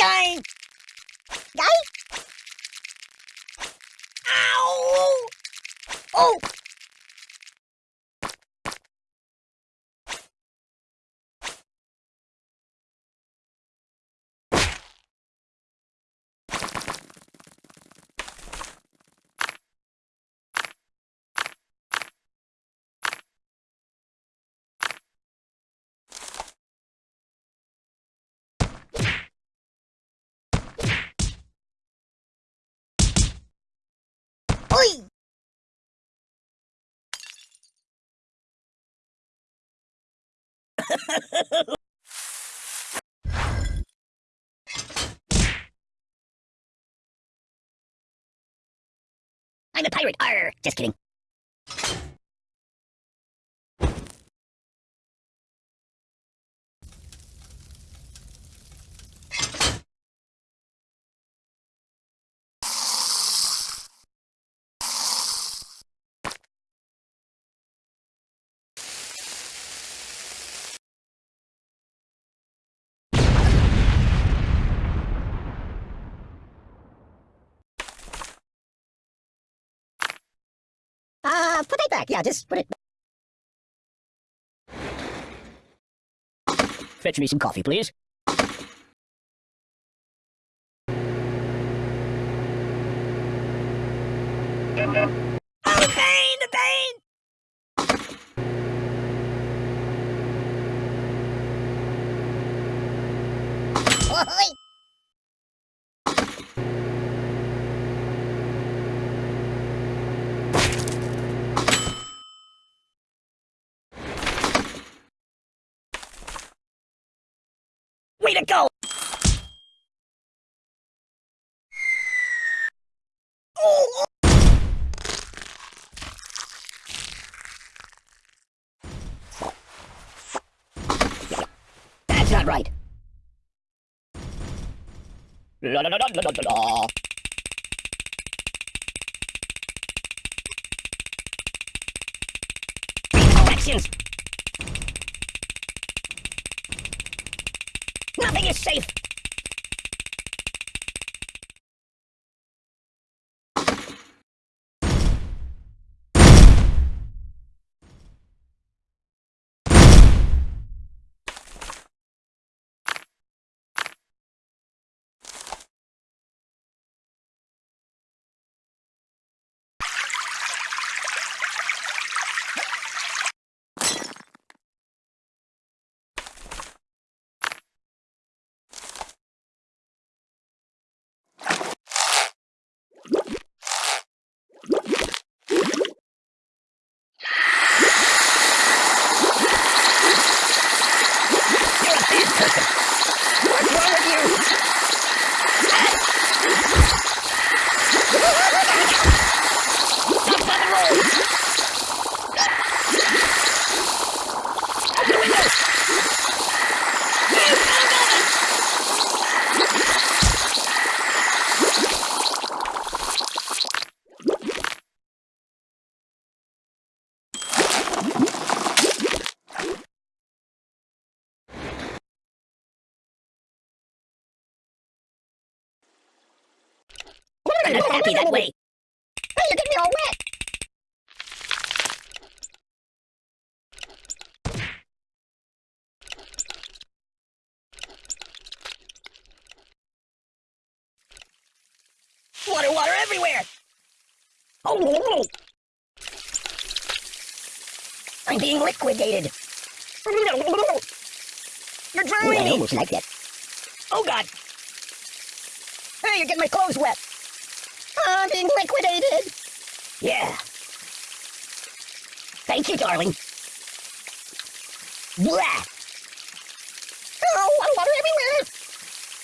Dying! Die? Ow! Oh! I'm a pirate. Arr! Just kidding. Put it back. Yeah, just put it. Fetch me some coffee, please. Oh, pain! The pain! Oi! Way to go! That's not right. La la la la la la la. Elections! Nothing is safe! I'm not happy that way. Hey, you're getting me all wet! Water, water everywhere! Oh, I'm being liquidated. Oh, you're Ooh, drowning I me! almost like that. Oh god! Hey, you're getting my clothes wet! I'm being liquidated! Yeah. Thank you, darling. Blah! Oh, water, water everywhere!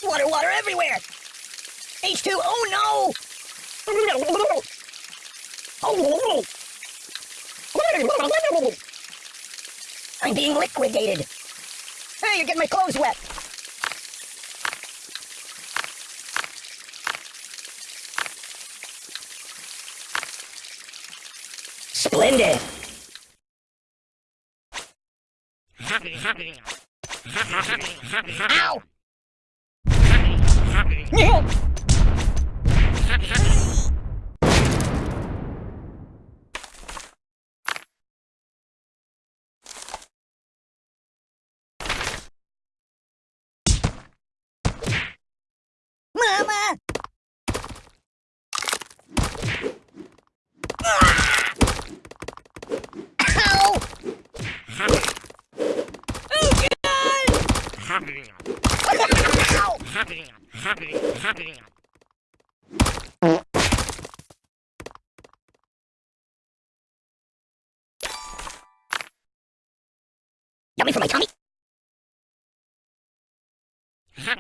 Water, water everywhere! H2, oh no! Oh! I'm being liquidated. Hey, you're getting my clothes wet. Splendid. Ow! Yeah. Mama! Ah! Ow! Oh, God! Ow! Yummy for my tummy. What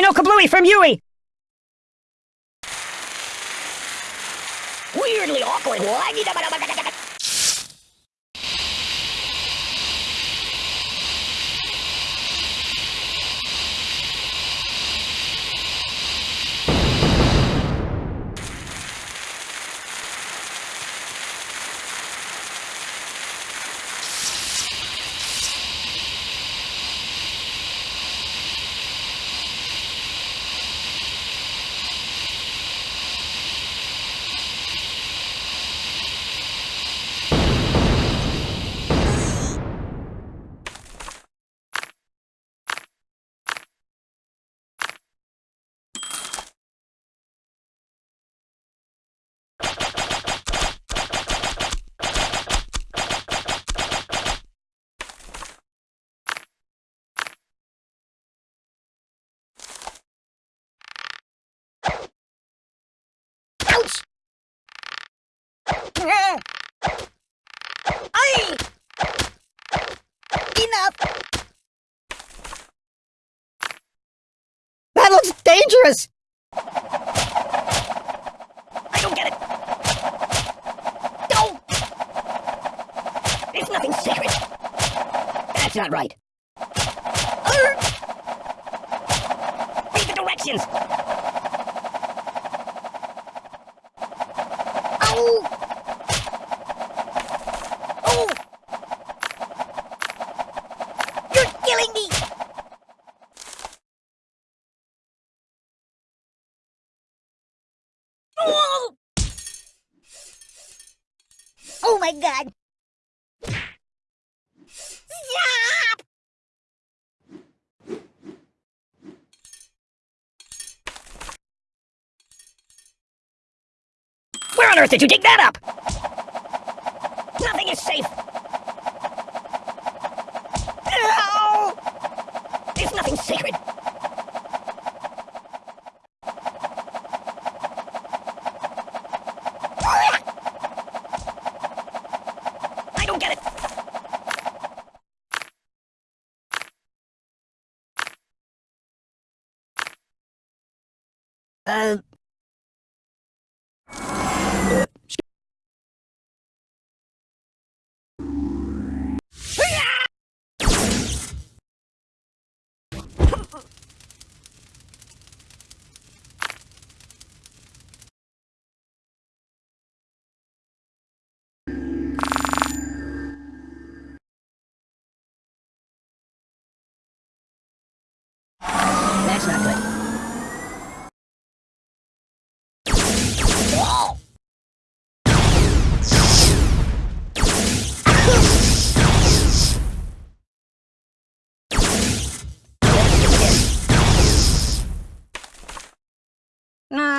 Hey, no kablooey from Yui! Weirdly awkward. Ay! Enough! That looks dangerous! I don't get it! Don't! It's nothing sacred! That's not right. Urgh! Read the directions! Ow! Oh! You're killing me! Oh! Oh my god! Where on earth did you dig that up? Nothing is safe! Ow! There's nothing sacred! I don't get it! Uh,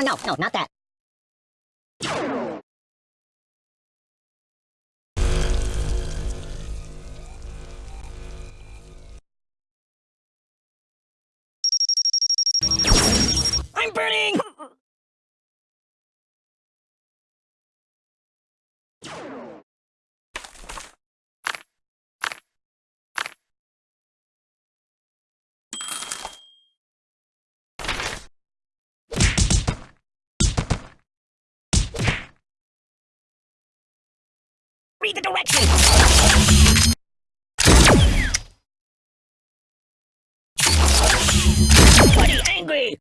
no, no, not that. Read the directions! Buddy angry!